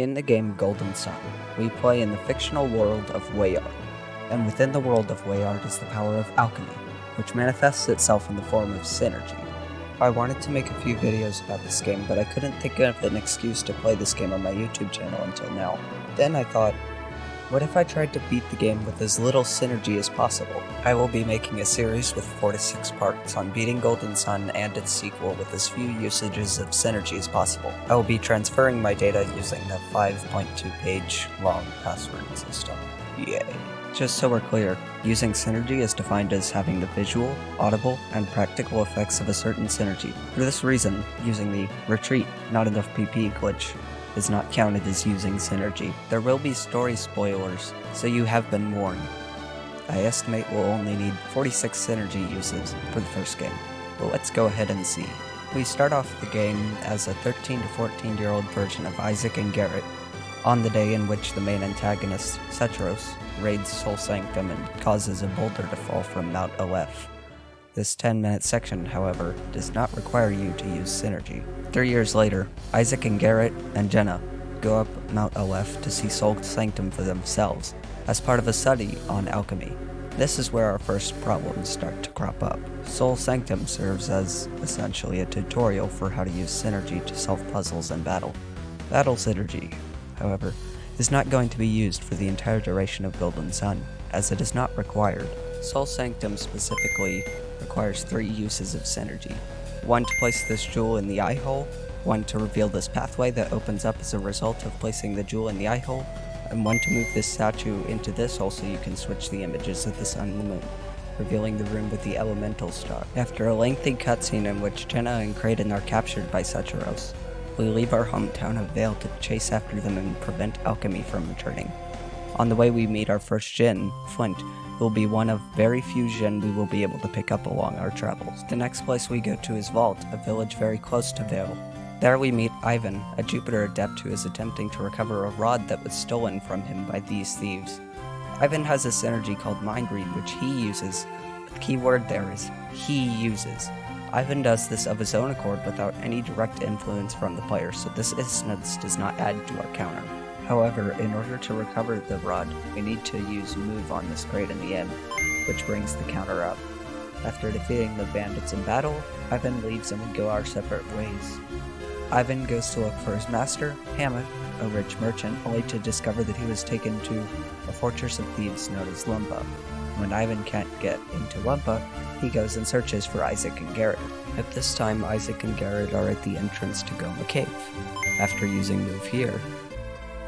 In the game Golden Sun, we play in the fictional world of Weyard, and within the world of Weyard is the power of alchemy, which manifests itself in the form of Psynergy. I wanted to make a few videos about this game, but I couldn't think of an excuse to play this game on my YouTube channel until now. Then I thought, what if I tried to beat the game with as little Psynergy as possible? I will be making a series with 4 to 6 parts on beating Golden Sun and its sequel with as few usages of Psynergy as possible. I will be transferring my data using the 5.2 page long password system. Yay. Just so we're clear, using Psynergy is defined as having the visual, audible, and practical effects of a certain Psynergy. For this reason, using the retreat, not enough PP glitch is not counted as using Psynergy. There will be story spoilers, so you have been warned. I estimate we'll only need 46 Psynergy uses for the first game, but let's go ahead and see. We start off the game as a 13 to 14 year old version of Isaac and Garet, on the day in which the main antagonist, Saturos, raids Sol Sanctum and causes a boulder to fall from Mount Aleph. This 10 minute section, however, does not require you to use Psynergy. Three years later, Isaac and Garet and Jenna go up Mount Aleph to see Sol Sanctum for themselves, as part of a study on alchemy. This is where our first problems start to crop up. Sol Sanctum serves as essentially a tutorial for how to use Psynergy to solve puzzles in battle. Battle Psynergy, however, is not going to be used for the entire duration of Golden Sun, as it is not required. Sol Sanctum specifically requires three uses of Psynergy. One to place this jewel in the eye hole, one to reveal this pathway that opens up as a result of placing the jewel in the eye hole, and one to move this statue into this hole so you can switch the images of the sun and the moon, revealing the room with the elemental star. After a lengthy cutscene in which Jenna and Kraden are captured by Saturos, we leave our hometown of Vale to chase after them and prevent alchemy from returning. On the way we meet our first Djinn, Flint, who will be one of very few Djinn we will be able to pick up along our travels. The next place we go to is Vault, a village very close to Vale. There we meet Ivan, a Jupiter adept who is attempting to recover a rod that was stolen from him by these thieves. Ivan has a Psynergy called Mind Read, which he uses, the key word there is he uses. Ivan does this of his own accord without any direct influence from the player, so this instance does not add to our counter. However, in order to recover the rod, we need to use move on this crate in the end, which brings the counter up. After defeating the bandits in battle, Ivan leaves and we go our separate ways. Ivan goes to look for his master, Hammet, a rich merchant, only to discover that he was taken to a fortress of thieves known as Lunpa. When Ivan can't get into Lunpa, he goes and searches for Isaac and Garet. At this time, Isaac and Garrett are at the entrance to Goma Cave. After using Move here,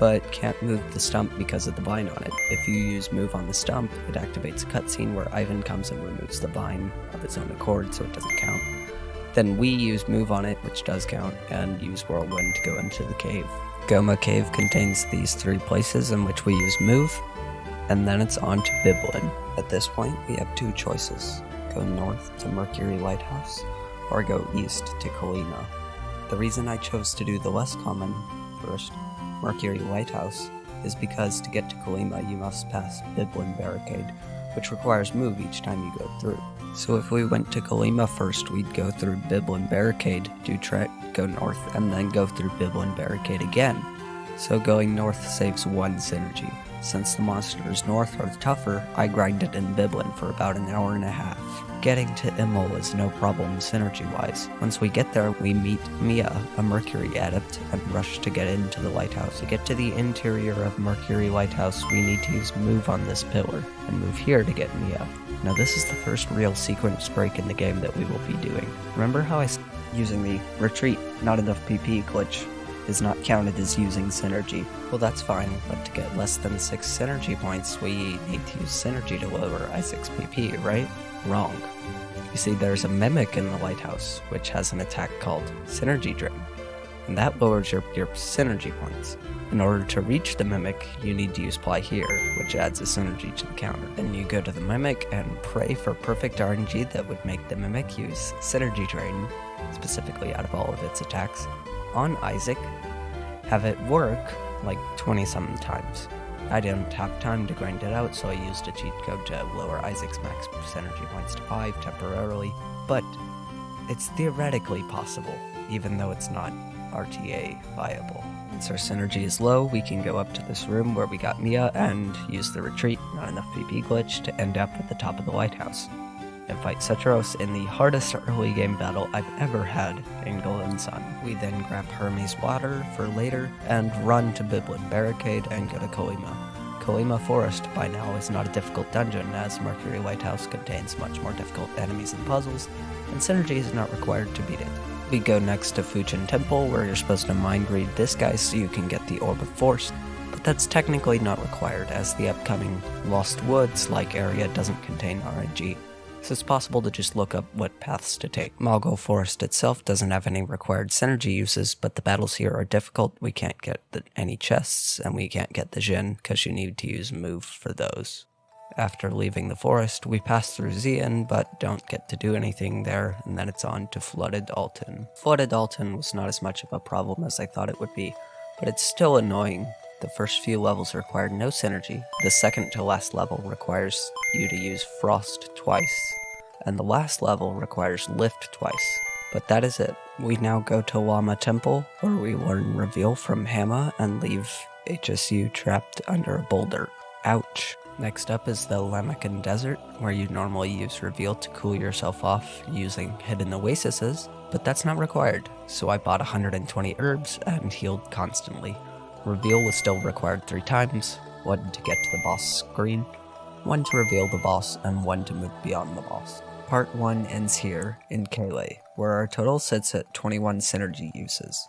but can't move the stump because of the vine on it. If you use move on the stump, it activates a cutscene where Ivan comes and removes the vine of its own accord, so it doesn't count. Then we use move on it, which does count, and use whirlwind to go into the cave. Goma Cave contains these three places in which we use move, and then it's on to Bilibin. At this point, we have two choices. Go north to Mercury Lighthouse, or go east to Kolima. The reason I chose to do the less common first Mercury Lighthouse is because to get to Kolima you must pass Bilibin Barricade, which requires move each time you go through. So if we went to Kolima first, we'd go through Bilibin Barricade, do trek, go north, and then go through Bilibin Barricade again. So going north saves one Psynergy. Since the monsters north are tougher, I grinded in Bilibin for about an hour and a half. Getting to Imil is no problem Psynergy-wise. Once we get there, we meet Mia, a Mercury adept, and rush to get into the lighthouse. To get to the interior of Mercury Lighthouse, we need to use move on this pillar, and move here to get Mia. Now this is the first real sequence break in the game that we will be doing. Remember how I using the retreat, not enough PP glitch is not counted as using Psynergy. Well, that's fine, but to get less than 6 Psynergy points, we need to use Psynergy to lower Isaac's PP, right? Wrong. You see, there's a mimic in the lighthouse, which has an attack called Psynergy Drain, and that lowers your, your Psynergy points. In order to reach the mimic, you need to use Ply here, which adds a synergy to the counter. Then you go to the mimic and pray for perfect RNG that would make the mimic use Psynergy Drain, specifically out of all of its attacks, on Isaac, have it work like 20 some times. I didn't have time to grind it out, so I used a cheat code to lower Isaac's max Psynergy points to 5 temporarily, but it's theoretically possible, even though it's not RTA viable. Once our Psynergy is low, we can go up to this room where we got Mia and use the retreat, not enough PP glitch, to end up at the top of the lighthouse. And fight Saturos in the hardest early game battle I've ever had in Golden Sun. We then grab Hermes Water for later, and run to Bilibin Barricade and go to Kolima. Kolima Forest by now is not a difficult dungeon, as Mercury Lighthouse contains much more difficult enemies and puzzles, and Psynergy is not required to beat it. We go next to Fuchin Temple, where you're supposed to mind read this guy so you can get the Orb of Force, but that's technically not required, as the upcoming Lost Woods-like area doesn't contain RNG, so it's possible to just look up what paths to take. Mogall Forest itself doesn't have any required Psynergy uses, but the battles here are difficult. We can't get the, any chests, and we can't get the Djinn, because you need to use move for those. After leaving the forest, we pass through Xian, but don't get to do anything there, and then it's on to Flooded Altin. Flooded Altin was not as much of a problem as I thought it would be, but it's still annoying. The first few levels required no Psynergy, the second to last level requires you to use Frost twice, and the last level requires Lift twice. But that is it. We now go to Lama Temple, where we learn Reveal from Hama and leave HSU trapped under a boulder. Ouch. Next up is the Lamakan Desert, where you normally use Reveal to cool yourself off using Hidden Oases, but that's not required, so I bought 120 herbs and healed constantly. Reveal was still required three times, one to get to the boss screen, one to reveal the boss, and one to move beyond the boss. Part 1 ends here, in Caelid, where our total sits at 21 Psynergy uses.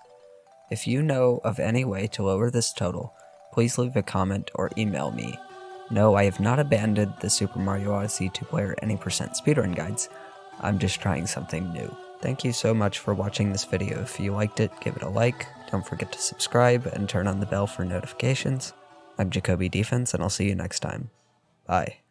If you know of any way to lower this total, please leave a comment or email me no, I have not abandoned the Super Mario Odyssey 2-player any percent speedrun guides. I'm just trying something new. Thank you so much for watching this video. If you liked it, give it a like. Don't forget to subscribe and turn on the bell for notifications. I'm Jacoby Defense, and I'll see you next time. Bye.